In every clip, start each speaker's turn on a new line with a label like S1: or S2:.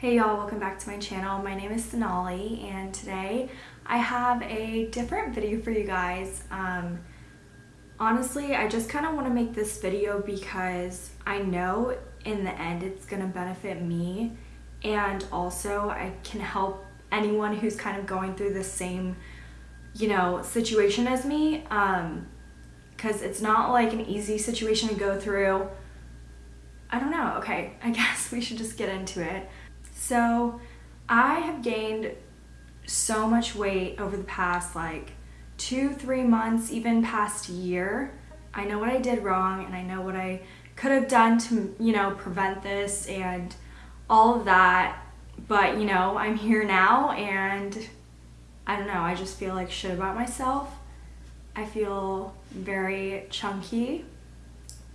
S1: Hey y'all, welcome back to my channel. My name is Sonali and today I have a different video for you guys. Um, honestly, I just kind of want to make this video because I know in the end it's going to benefit me and also I can help anyone who's kind of going through the same, you know, situation as me. Um, because it's not like an easy situation to go through. I don't know. Okay, I guess we should just get into it. So I have gained so much weight over the past like two, three months, even past year. I know what I did wrong and I know what I could have done to, you know, prevent this and all of that. But, you know, I'm here now and I don't know, I just feel like shit about myself. I feel very chunky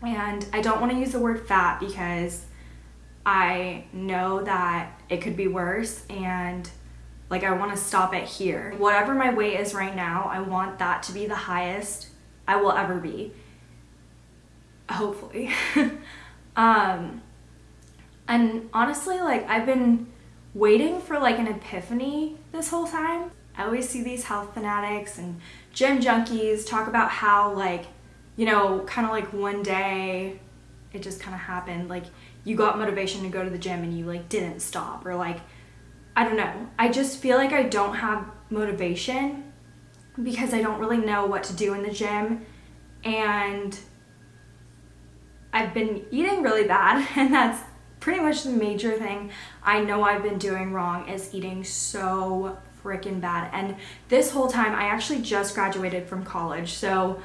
S1: and I don't want to use the word fat because I know that it could be worse and like I want to stop it here. Whatever my weight is right now, I want that to be the highest I will ever be. Hopefully. um and honestly like I've been waiting for like an epiphany this whole time. I always see these health fanatics and gym junkies talk about how like you know, kind of like one day it just kind of happened. Like you got motivation to go to the gym and you like didn't stop or like, I don't know. I just feel like I don't have motivation because I don't really know what to do in the gym and I've been eating really bad and that's pretty much the major thing I know I've been doing wrong is eating so freaking bad and this whole time I actually just graduated from college so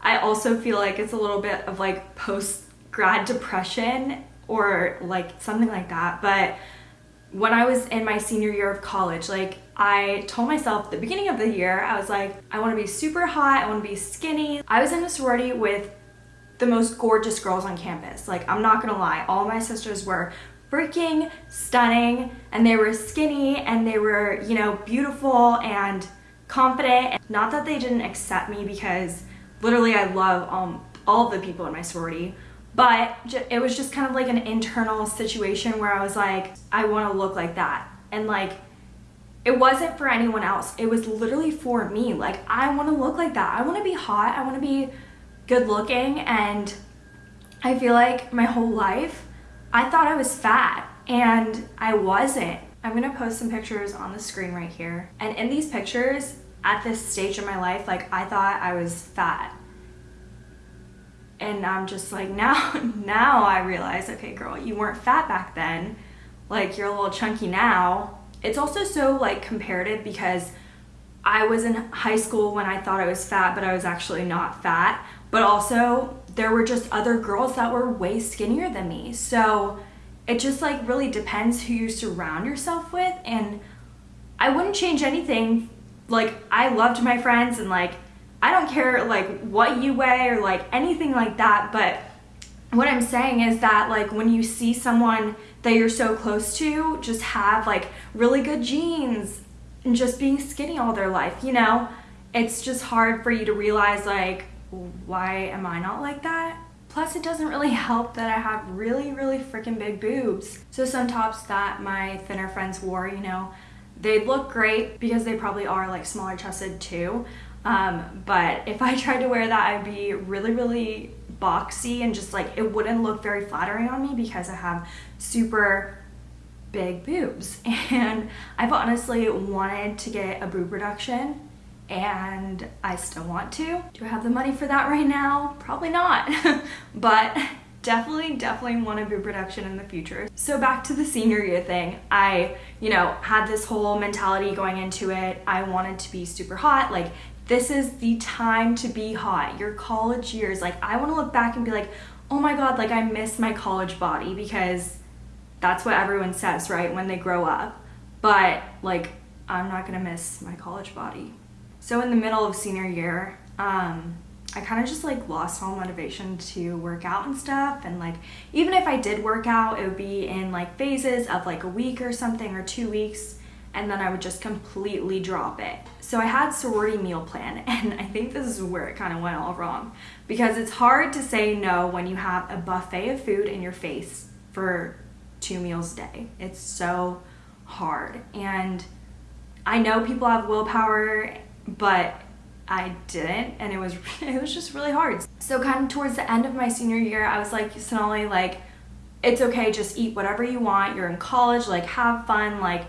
S1: I also feel like it's a little bit of like post grad depression or like something like that. But when I was in my senior year of college, like I told myself the beginning of the year, I was like, I want to be super hot, I want to be skinny. I was in a sorority with the most gorgeous girls on campus. Like, I'm not gonna lie, all my sisters were freaking stunning and they were skinny and they were, you know, beautiful and confident. Not that they didn't accept me because literally I love um, all the people in my sorority, but it was just kind of like an internal situation where I was like, I want to look like that. And like, it wasn't for anyone else. It was literally for me. Like, I want to look like that. I want to be hot. I want to be good looking. And I feel like my whole life, I thought I was fat and I wasn't. I'm going to post some pictures on the screen right here. And in these pictures, at this stage of my life, like I thought I was fat. And I'm just like, now, now I realize, okay, girl, you weren't fat back then. Like you're a little chunky now. It's also so like comparative because I was in high school when I thought I was fat, but I was actually not fat. But also there were just other girls that were way skinnier than me. So it just like really depends who you surround yourself with. And I wouldn't change anything like I loved my friends and like I don't care like what you weigh or like anything like that but what I'm saying is that like when you see someone that you're so close to just have like really good genes and just being skinny all their life you know it's just hard for you to realize like why am I not like that Plus, it doesn't really help that I have really, really freaking big boobs. So some tops that my thinner friends wore, you know, they look great because they probably are like smaller chested too. Um, but if I tried to wear that, I'd be really, really boxy and just like it wouldn't look very flattering on me because I have super big boobs. And I've honestly wanted to get a boob reduction and I still want to. Do I have the money for that right now? Probably not. but definitely, definitely want a boob reduction in the future. So back to the senior year thing, I, you know, had this whole mentality going into it. I wanted to be super hot. Like, this is the time to be hot. Your college years. Like, I want to look back and be like, oh my God, like I miss my college body because that's what everyone says, right? When they grow up. But like, I'm not gonna miss my college body. So in the middle of senior year, um, I kind of just like lost all motivation to work out and stuff and like even if I did work out it would be in like phases of like a week or something or two weeks and then I would just completely drop it. So I had sorority meal plan and I think this is where it kind of went all wrong because it's hard to say no when you have a buffet of food in your face for two meals a day. It's so hard. And I know people have willpower, but I didn't and it was it was just really hard. So kind of towards the end of my senior year, I was like, Sonali, like, it's okay, just eat whatever you want. You're in college, like have fun, like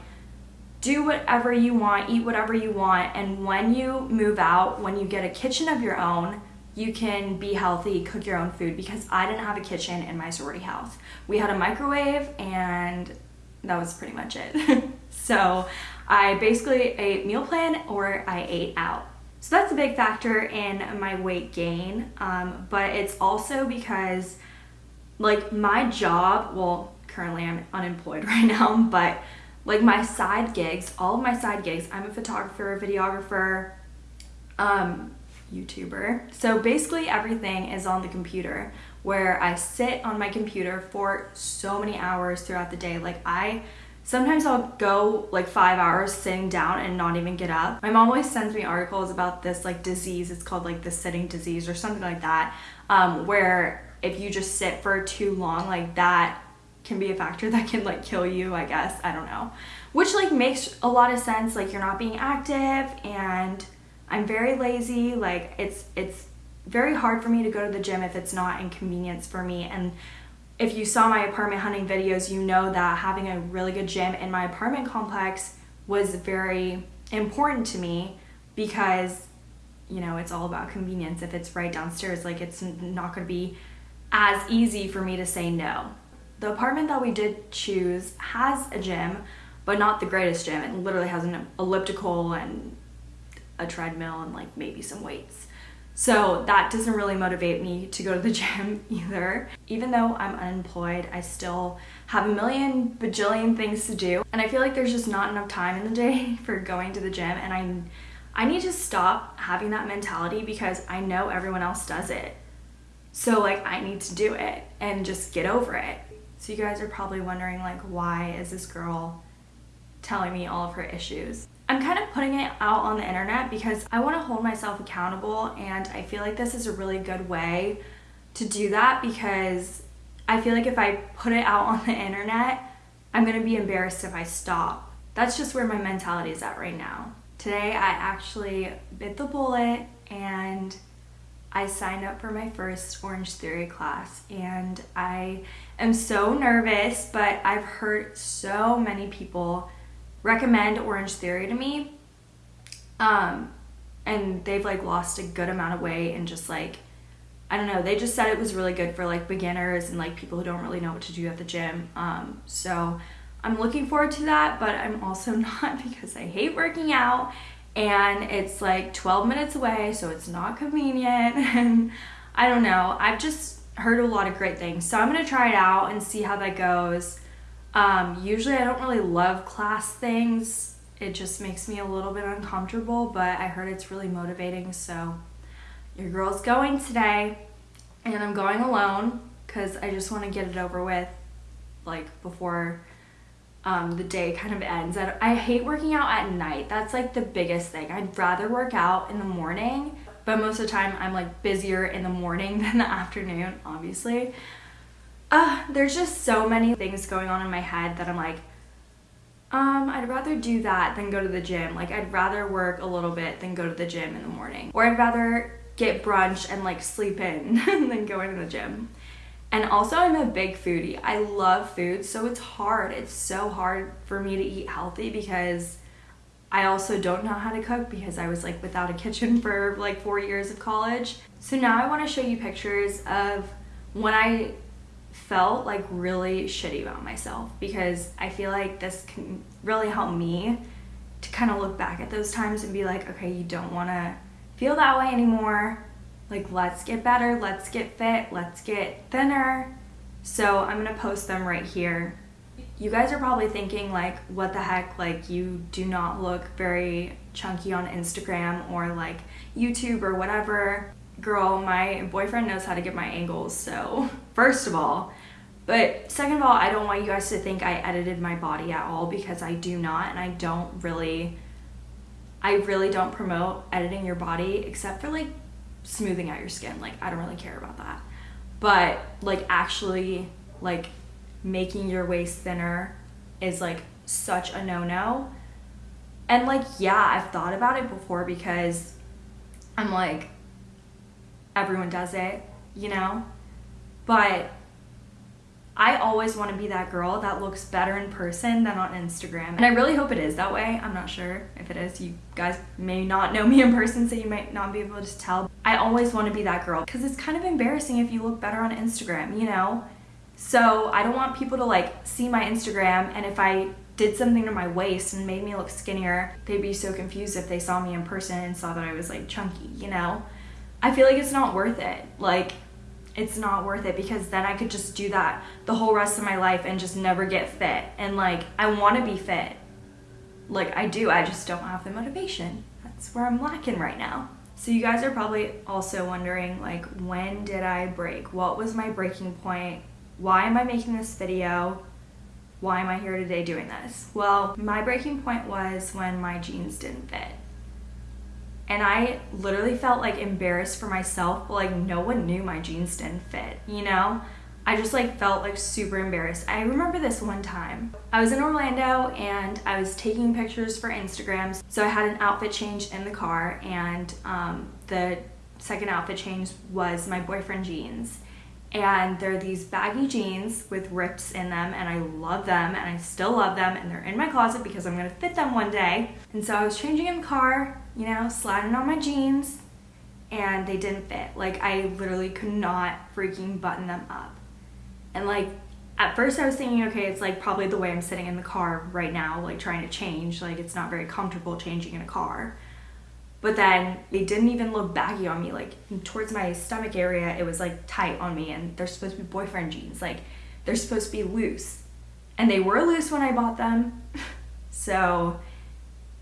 S1: do whatever you want, eat whatever you want, and when you move out, when you get a kitchen of your own, you can be healthy, cook your own food because I didn't have a kitchen in my sorority house. We had a microwave and that was pretty much it. so I basically ate meal plan or I ate out. So that's a big factor in my weight gain, um, but it's also because like my job, well, currently I'm unemployed right now, but like my side gigs, all of my side gigs, I'm a photographer, videographer, um, YouTuber. So basically everything is on the computer where I sit on my computer for so many hours throughout the day. Like I Sometimes I'll go like five hours sitting down and not even get up. My mom always sends me articles about this like disease. It's called like the sitting disease or something like that, um, where if you just sit for too long, like that can be a factor that can like kill you, I guess. I don't know. Which like makes a lot of sense. Like you're not being active and I'm very lazy. Like it's it's very hard for me to go to the gym if it's not inconvenience for me. And if you saw my apartment hunting videos, you know that having a really good gym in my apartment complex was very important to me because you know it's all about convenience if it's right downstairs like it's not going to be as easy for me to say no the apartment that we did choose has a gym but not the greatest gym it literally has an elliptical and a treadmill and like maybe some weights so that doesn't really motivate me to go to the gym either. Even though I'm unemployed, I still have a million bajillion things to do. And I feel like there's just not enough time in the day for going to the gym. And I, I need to stop having that mentality because I know everyone else does it. So like I need to do it and just get over it. So you guys are probably wondering like why is this girl telling me all of her issues? I'm kind of putting it out on the internet because I want to hold myself accountable and I feel like this is a really good way to do that because I feel like if I put it out on the internet, I'm going to be embarrassed if I stop. That's just where my mentality is at right now. Today I actually bit the bullet and I signed up for my first Orange Theory class and I am so nervous, but I've heard so many people recommend Orange Theory to me. Um, and they've like lost a good amount of weight and just like, I don't know, they just said it was really good for like beginners and like people who don't really know what to do at the gym. Um, so I'm looking forward to that, but I'm also not because I hate working out and it's like 12 minutes away, so it's not convenient. And I don't know, I've just heard a lot of great things. So I'm gonna try it out and see how that goes. Um, usually I don't really love class things. It just makes me a little bit uncomfortable, but I heard it's really motivating. So your girl's going today and I'm going alone because I just want to get it over with like before um, the day kind of ends. I, I hate working out at night. That's like the biggest thing. I'd rather work out in the morning, but most of the time I'm like busier in the morning than the afternoon, obviously uh, there's just so many things going on in my head that I'm like, um, I'd rather do that than go to the gym. Like, I'd rather work a little bit than go to the gym in the morning. Or I'd rather get brunch and like sleep in than go to the gym. And also, I'm a big foodie. I love food, so it's hard. It's so hard for me to eat healthy because I also don't know how to cook because I was like without a kitchen for like four years of college. So now I want to show you pictures of when I felt like really shitty about myself because I feel like this can really help me to kind of look back at those times and be like, okay, you don't want to feel that way anymore. Like, let's get better, let's get fit, let's get thinner. So, I'm gonna post them right here. You guys are probably thinking, like, what the heck? Like, you do not look very chunky on Instagram or like YouTube or whatever girl, my boyfriend knows how to get my angles, so first of all. But second of all, I don't want you guys to think I edited my body at all because I do not, and I don't really, I really don't promote editing your body except for like smoothing out your skin. Like, I don't really care about that. But like actually, like making your waist thinner is like such a no-no. And like yeah, I've thought about it before because I'm like everyone does it, you know? But I always want to be that girl that looks better in person than on Instagram. And I really hope it is that way. I'm not sure if it is. You guys may not know me in person, so you might not be able to tell. I always want to be that girl because it's kind of embarrassing if you look better on Instagram, you know? So I don't want people to like see my Instagram and if I did something to my waist and made me look skinnier, they'd be so confused if they saw me in person and saw that I was like chunky, you know? I feel like it's not worth it. Like, it's not worth it because then I could just do that the whole rest of my life and just never get fit. And like, I want to be fit. Like, I do, I just don't have the motivation. That's where I'm lacking right now. So, you guys are probably also wondering, like, when did I break? What was my breaking point? Why am I making this video? Why am I here today doing this? Well, my breaking point was when my jeans didn't fit and I literally felt like embarrassed for myself, but like no one knew my jeans didn't fit, you know? I just like felt like super embarrassed. I remember this one time. I was in Orlando and I was taking pictures for Instagrams. So I had an outfit change in the car and um, the second outfit change was my boyfriend jeans and they're these baggy jeans with rips in them and I love them and I still love them and they're in my closet because I'm gonna fit them one day. And so I was changing in the car, you know, sliding on my jeans and they didn't fit. Like I literally could not freaking button them up. And like at first I was thinking, okay, it's like probably the way I'm sitting in the car right now, like trying to change, like it's not very comfortable changing in a car. But then they didn't even look baggy on me. Like towards my stomach area, it was like tight on me, and they're supposed to be boyfriend jeans. Like they're supposed to be loose, and they were loose when I bought them. so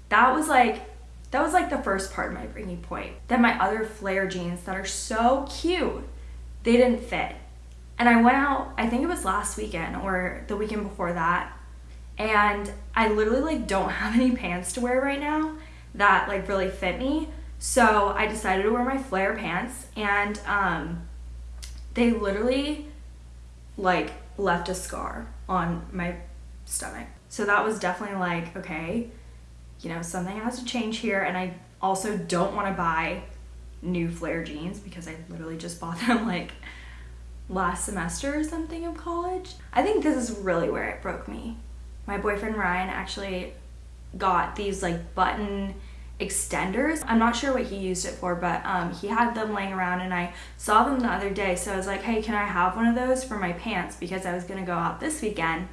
S1: that was like that was like the first part of my breaking point. Then my other flare jeans that are so cute, they didn't fit. And I went out, I think it was last weekend or the weekend before that, and I literally like don't have any pants to wear right now that like really fit me. So I decided to wear my flare pants and um, they literally like left a scar on my stomach. So that was definitely like, okay, you know, something has to change here. And I also don't want to buy new flare jeans because I literally just bought them like last semester or something of college. I think this is really where it broke me. My boyfriend Ryan actually got these like button extenders. I'm not sure what he used it for, but um, he had them laying around and I saw them the other day. So I was like, hey, can I have one of those for my pants? Because I was gonna go out this weekend.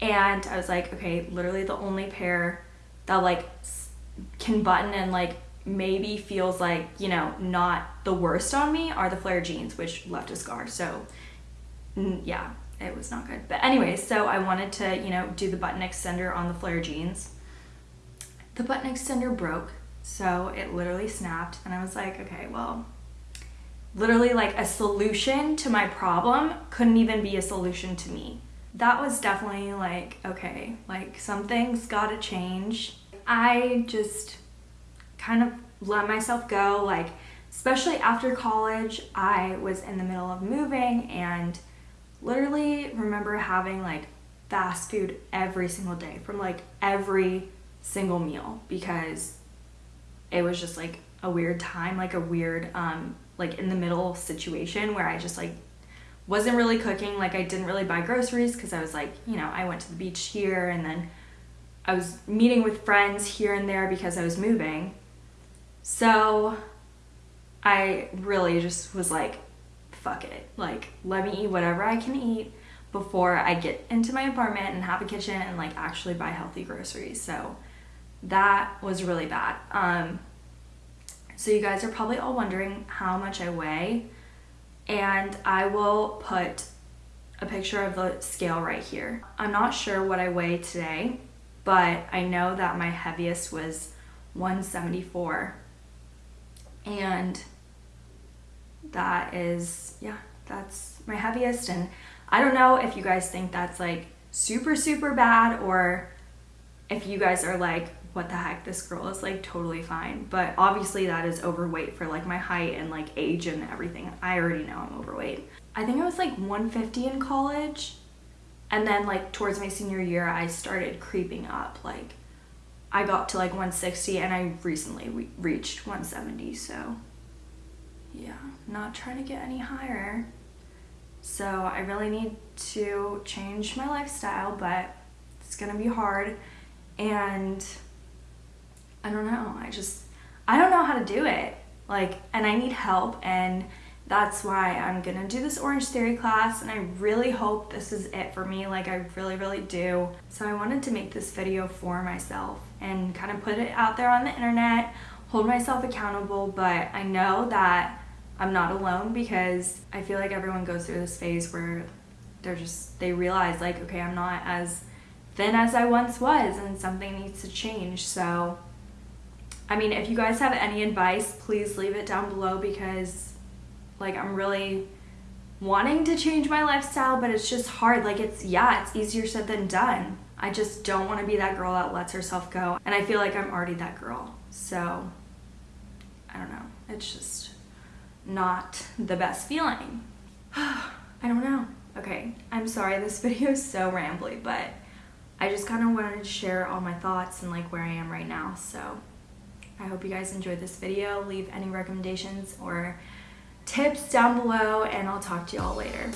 S1: And I was like, okay, literally the only pair that like can button and like maybe feels like, you know, not the worst on me are the flare jeans, which left a scar. So yeah, it was not good. But anyway, so I wanted to, you know, do the button extender on the flare jeans. The button extender broke, so it literally snapped, and I was like, okay, well, literally like a solution to my problem couldn't even be a solution to me. That was definitely like, okay, like something's gotta change. I just kind of let myself go, like, especially after college, I was in the middle of moving and literally remember having like fast food every single day from like every single meal because it was just like a weird time, like a weird, um, like in the middle situation where I just like wasn't really cooking. Like I didn't really buy groceries because I was like, you know, I went to the beach here and then I was meeting with friends here and there because I was moving. So I really just was like, fuck it. Like, let me eat whatever I can eat before I get into my apartment and have a kitchen and like actually buy healthy groceries. So that was really bad. Um, so you guys are probably all wondering how much I weigh and I will put a picture of the scale right here. I'm not sure what I weigh today, but I know that my heaviest was 174 and that is, yeah, that's my heaviest and I don't know if you guys think that's like super, super bad or if you guys are like, what the heck, this girl is like totally fine. But obviously that is overweight for like my height and like age and everything. I already know I'm overweight. I think I was like 150 in college. And then like towards my senior year, I started creeping up. Like I got to like 160 and I recently re- reached 170. So yeah, not trying to get any higher. So I really need to change my lifestyle, but it's gonna be hard. And I don't know. I just, I don't know how to do it. Like, and I need help. And that's why I'm gonna do this Orange Theory class. And I really hope this is it for me. Like, I really, really do. So I wanted to make this video for myself and kind of put it out there on the internet, hold myself accountable. But I know that I'm not alone because I feel like everyone goes through this phase where they're just, they realize, like, okay, I'm not as thin as I once was and something needs to change. So, I mean, if you guys have any advice, please leave it down below because, like, I'm really wanting to change my lifestyle, but it's just hard. Like, it's, yeah, it's easier said than done. I just don't want to be that girl that lets herself go. And I feel like I'm already that girl. So, I don't know. It's just not the best feeling. I don't know. Okay, I'm sorry this video is so rambly, but I just kind of wanted to share all my thoughts and like where I am right now. So I hope you guys enjoyed this video. Leave any recommendations or tips down below and I'll talk to you all later.